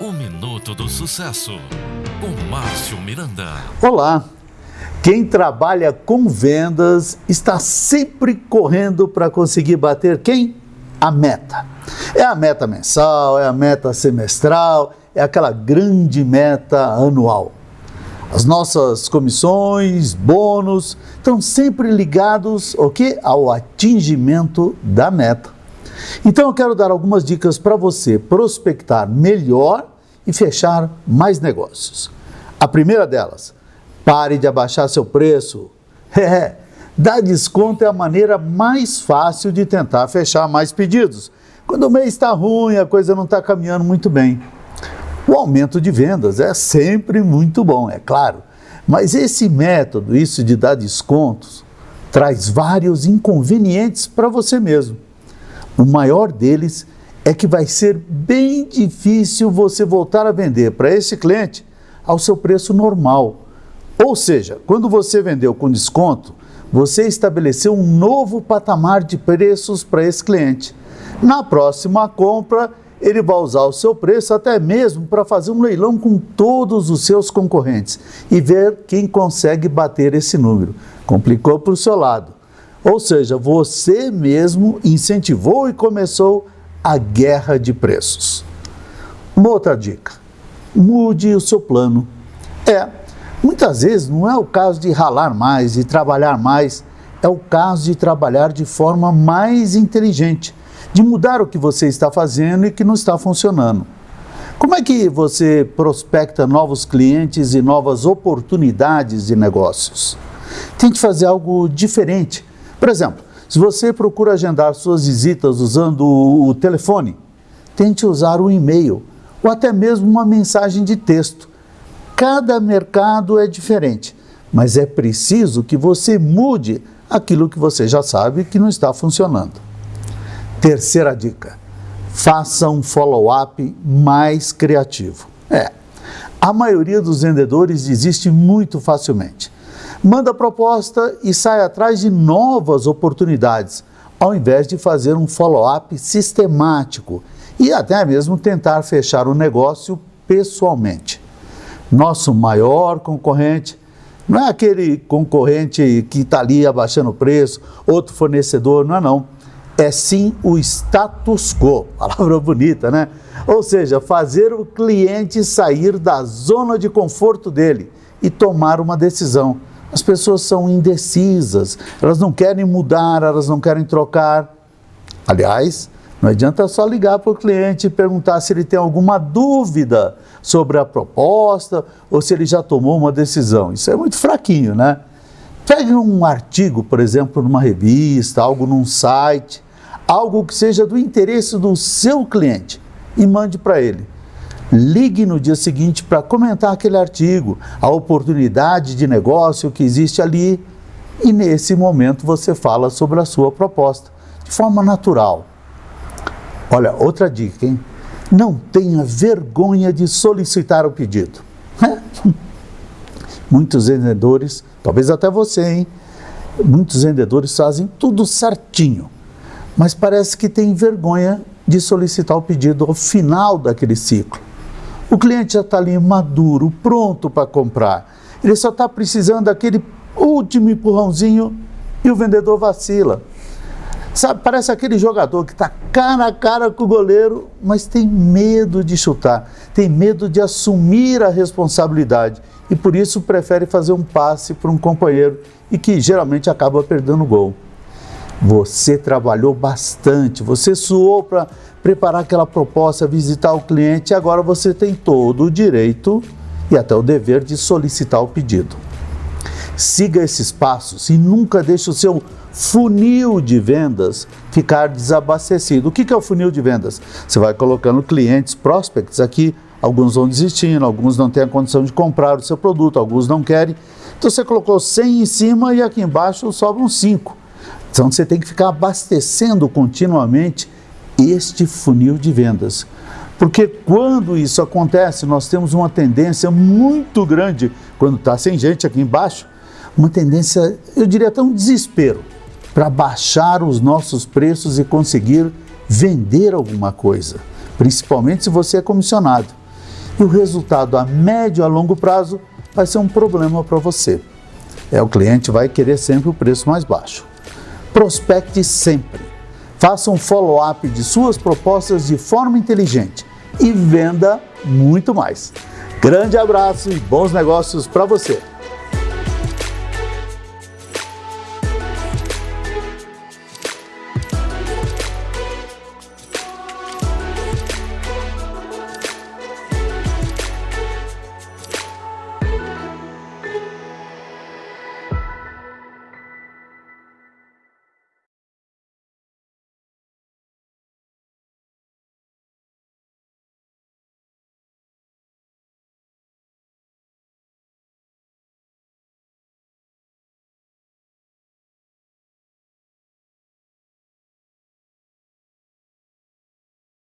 O Minuto do Sucesso, com Márcio Miranda. Olá! Quem trabalha com vendas está sempre correndo para conseguir bater quem? A meta. É a meta mensal, é a meta semestral, é aquela grande meta anual. As nossas comissões, bônus, estão sempre ligados ao que? Ao atingimento da meta. Então eu quero dar algumas dicas para você prospectar melhor e fechar mais negócios. A primeira delas, pare de abaixar seu preço. É, dar desconto é a maneira mais fácil de tentar fechar mais pedidos. Quando o mês está ruim, a coisa não está caminhando muito bem. O aumento de vendas é sempre muito bom, é claro. Mas esse método, isso de dar descontos, traz vários inconvenientes para você mesmo. O maior deles é que vai ser bem difícil você voltar a vender para esse cliente ao seu preço normal. Ou seja, quando você vendeu com desconto, você estabeleceu um novo patamar de preços para esse cliente. Na próxima compra, ele vai usar o seu preço até mesmo para fazer um leilão com todos os seus concorrentes e ver quem consegue bater esse número. Complicou para o seu lado. Ou seja, você mesmo incentivou e começou a guerra de preços. Uma outra dica, mude o seu plano. É, muitas vezes não é o caso de ralar mais e trabalhar mais, é o caso de trabalhar de forma mais inteligente de mudar o que você está fazendo e que não está funcionando. Como é que você prospecta novos clientes e novas oportunidades de negócios? Tente fazer algo diferente. Por exemplo, se você procura agendar suas visitas usando o telefone, tente usar o e-mail ou até mesmo uma mensagem de texto. Cada mercado é diferente, mas é preciso que você mude aquilo que você já sabe que não está funcionando. Terceira dica, faça um follow-up mais criativo. É, a maioria dos vendedores desiste muito facilmente. Manda proposta e sai atrás de novas oportunidades, ao invés de fazer um follow-up sistemático e até mesmo tentar fechar o negócio pessoalmente. Nosso maior concorrente não é aquele concorrente que está ali abaixando o preço, outro fornecedor, não é não é sim o status quo, palavra bonita, né? Ou seja, fazer o cliente sair da zona de conforto dele e tomar uma decisão. As pessoas são indecisas, elas não querem mudar, elas não querem trocar. Aliás, não adianta só ligar para o cliente e perguntar se ele tem alguma dúvida sobre a proposta ou se ele já tomou uma decisão. Isso é muito fraquinho, né? Pegue um artigo, por exemplo, numa revista, algo num site, algo que seja do interesse do seu cliente e mande para ele. Ligue no dia seguinte para comentar aquele artigo, a oportunidade de negócio que existe ali e nesse momento você fala sobre a sua proposta, de forma natural. Olha, outra dica, hein? Não tenha vergonha de solicitar o pedido. Muitos vendedores, talvez até você, hein? Muitos vendedores fazem tudo certinho mas parece que tem vergonha de solicitar o pedido ao final daquele ciclo. O cliente já está ali maduro, pronto para comprar. Ele só está precisando daquele último empurrãozinho e o vendedor vacila. Sabe, parece aquele jogador que está cara a cara com o goleiro, mas tem medo de chutar, tem medo de assumir a responsabilidade e por isso prefere fazer um passe para um companheiro e que geralmente acaba perdendo o gol. Você trabalhou bastante, você suou para preparar aquela proposta, visitar o cliente e agora você tem todo o direito e até o dever de solicitar o pedido. Siga esses passos e nunca deixe o seu funil de vendas ficar desabastecido. O que é o funil de vendas? Você vai colocando clientes, prospects aqui, alguns vão desistindo, alguns não têm a condição de comprar o seu produto, alguns não querem. Então você colocou 100 em cima e aqui embaixo sobram 5. Então você tem que ficar abastecendo continuamente este funil de vendas. Porque quando isso acontece, nós temos uma tendência muito grande, quando está sem gente aqui embaixo, uma tendência, eu diria até um desespero, para baixar os nossos preços e conseguir vender alguma coisa, principalmente se você é comissionado. e o resultado a médio a longo prazo vai ser um problema para você. É, o cliente vai querer sempre o preço mais baixo. Prospecte sempre. Faça um follow-up de suas propostas de forma inteligente e venda muito mais. Grande abraço e bons negócios para você!